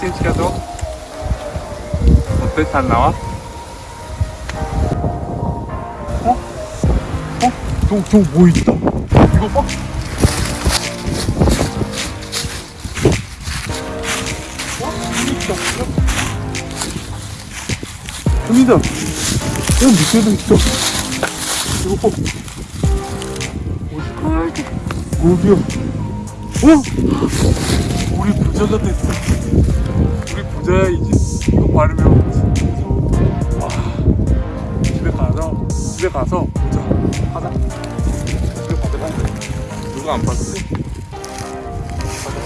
사진 찍어줘 어때? 잘 나와? 어? 어? 저, 저뭐 있다 이거 봐 어? 여기 있다 여기다 야 밑에도 있어 이거 봐 어디 어디야 어? 우리 부자가 됐어. 우리 부자야 이제 이거 바르면 와 집에 가서 집에 가서 보자. 하자. 집에 가자. 누가 안 봤지? 집에 가자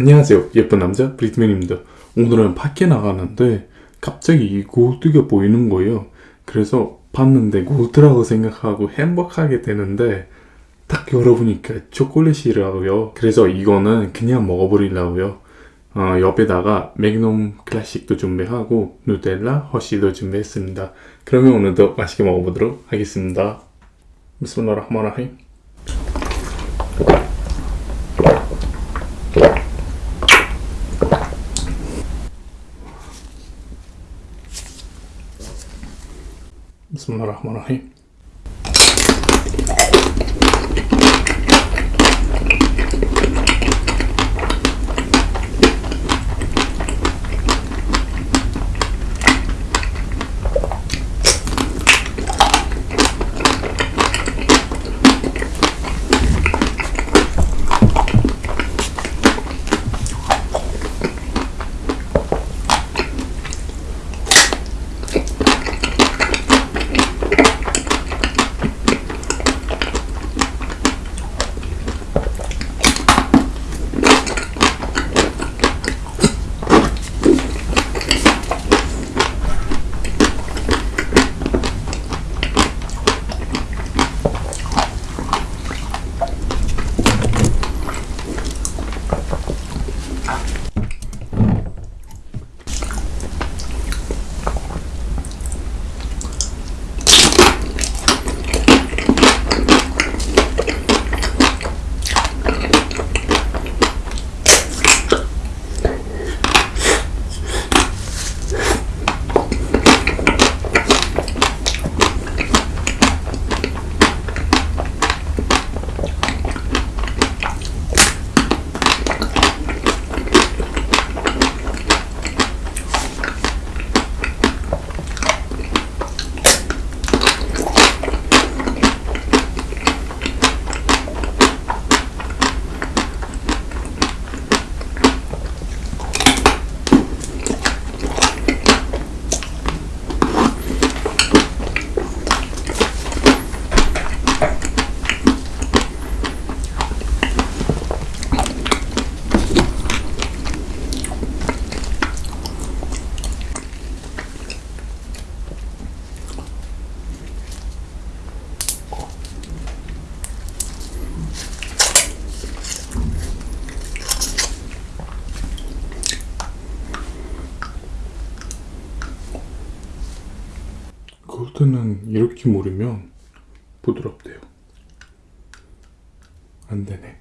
안녕하세요. 예쁜 남자 브리트맨입니다. 오늘은 밖에 나가는데 갑자기 이 골드가 보이는 거예요. 그래서 봤는데 골드라고 생각하고 행복하게 되는데 딱 열어보니까 초콜릿이라고요. 그래서 이거는 그냥 먹어버리려고요. 어, 옆에다가 맥놈 클래식도 준비하고 누텔라 허쉬도 준비했습니다. 그러면 오늘도 맛있게 먹어보도록 하겠습니다. 비스밀라흐 라흐마니 라힘 بسم الله الرحمن الرحيم. 골드는 이렇게 무르면 부드럽대요. 안 되네.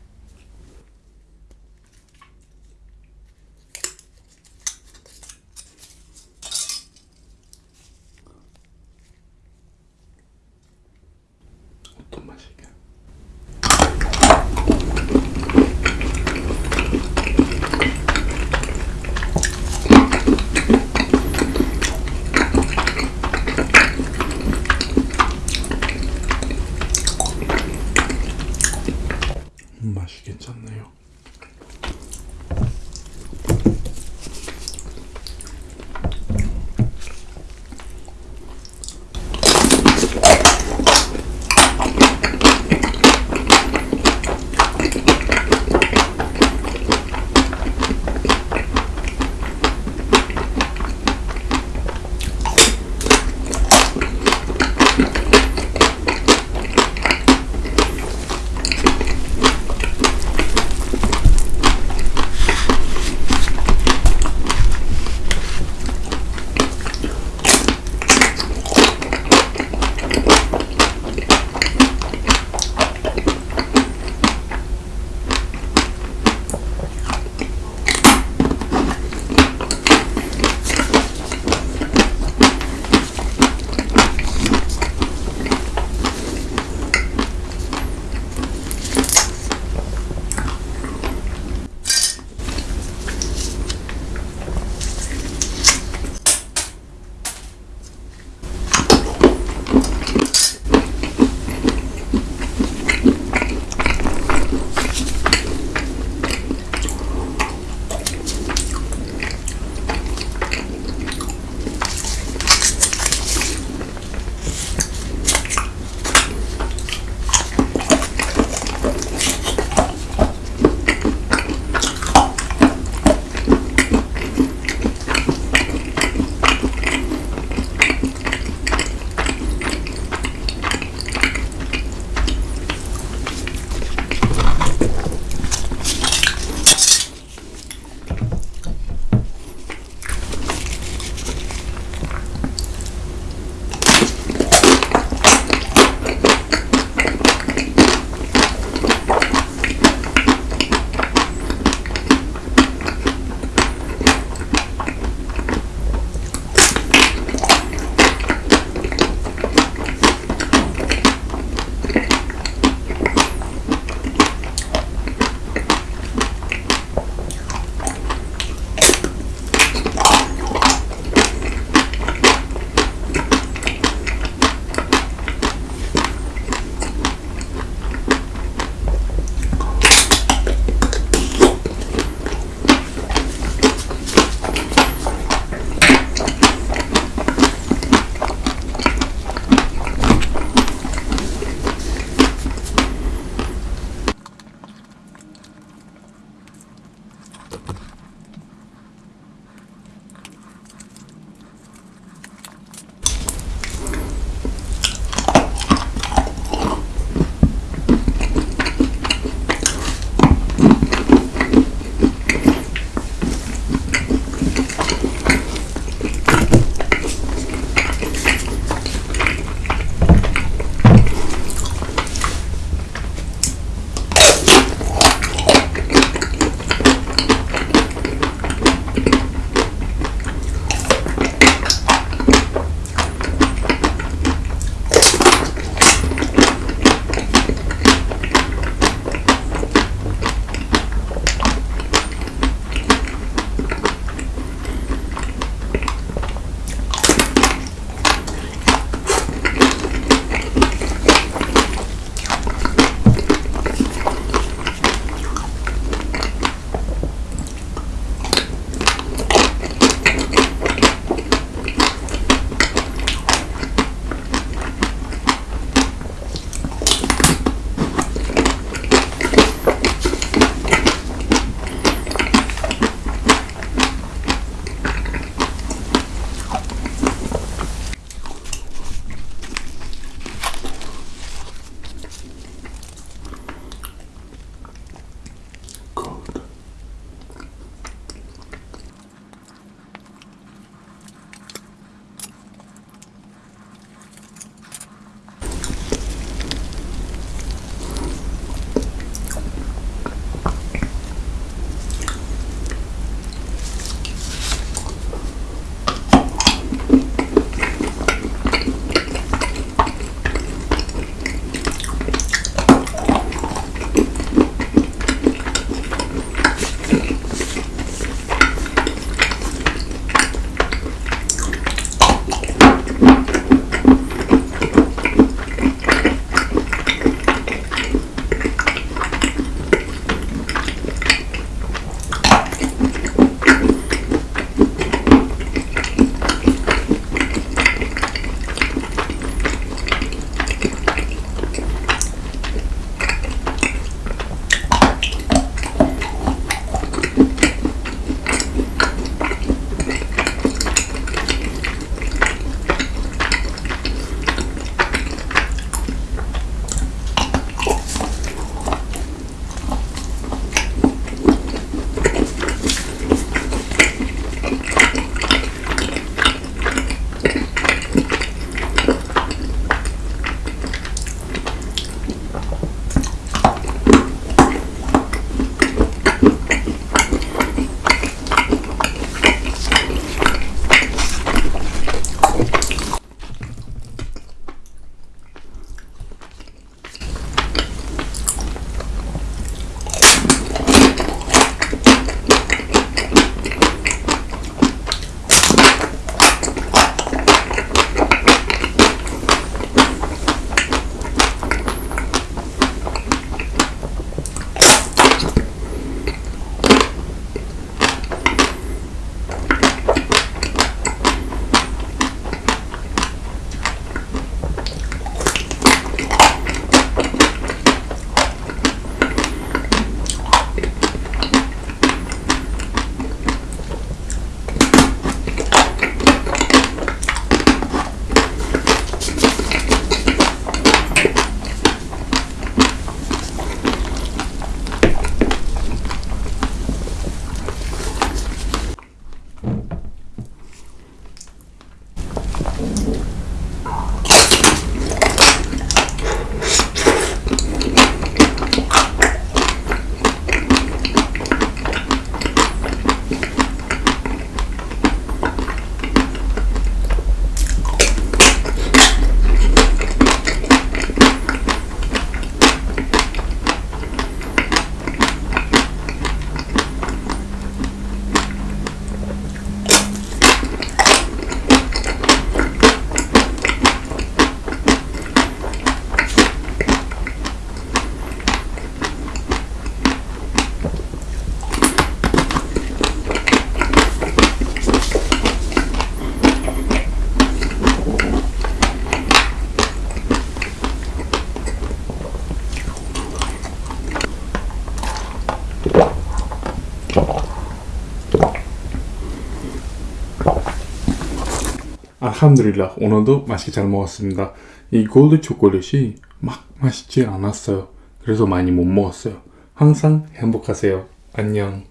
알함드릴라 오늘도 맛있게 잘 먹었습니다. 이 골드 초콜릿이 막 맛있지 않았어요. 그래서 많이 못 먹었어요. 항상 행복하세요. 안녕.